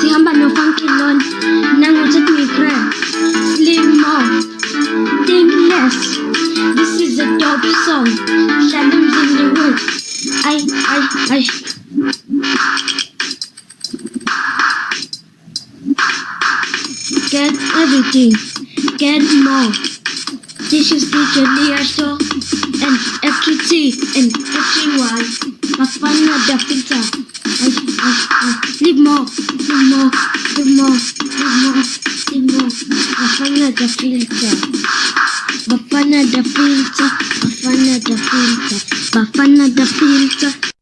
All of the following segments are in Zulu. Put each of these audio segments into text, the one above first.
sihamba no-funky lon nangokuthi mi-grab slim more think less. This is a dope song. Hlala emzini wethu ay ay ay. Get everything. Get more. This is DJ Liato and FQT and FGY Bafana the Leben Leben Leben Leben Wafana da filter. Wafana da filter. Wafana da filter. Wafana da filter.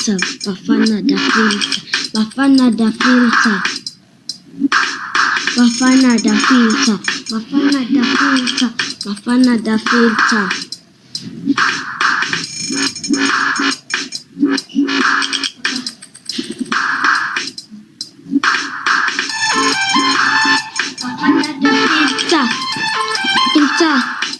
filza, Bafana da filza, Bafana da filza, Bafana da filza, Bafana da filza, Bafana da filza. Bafana da filza, filza.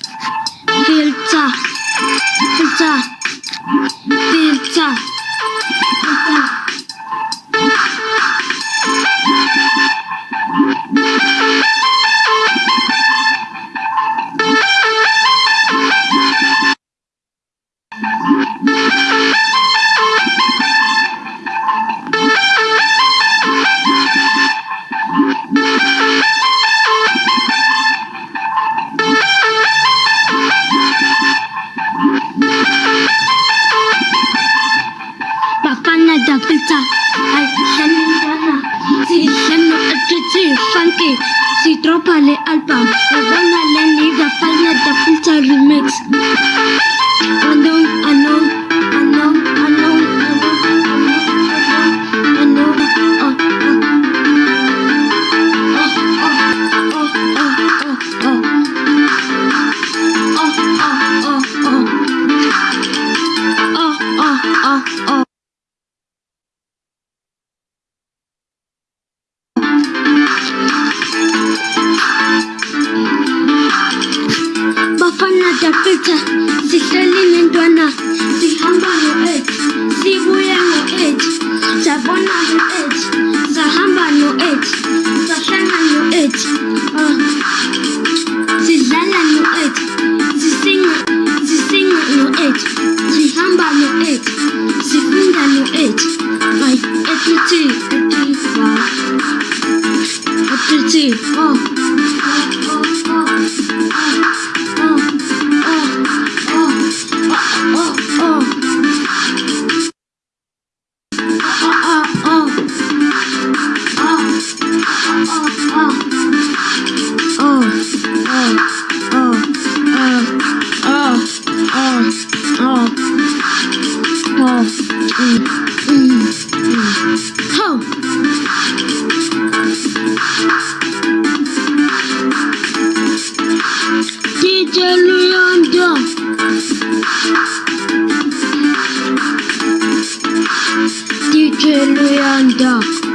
that filter. I can data. Si danno aggiungi funky. Si troppa le alba. La donna le nida, falla da filter remix. Quando Africa sihleli nentwana sihamba no-AIDS sibuye no-AIDS sabona no-AIDS sahamba no-AIDS sahlala no-AIDS uh, sidlala no-AIDS sisinga sisinga no-AIDS sihamba no-AIDS sifunda no-AIDS ay ethi ethi ethi oh oh oh Thunder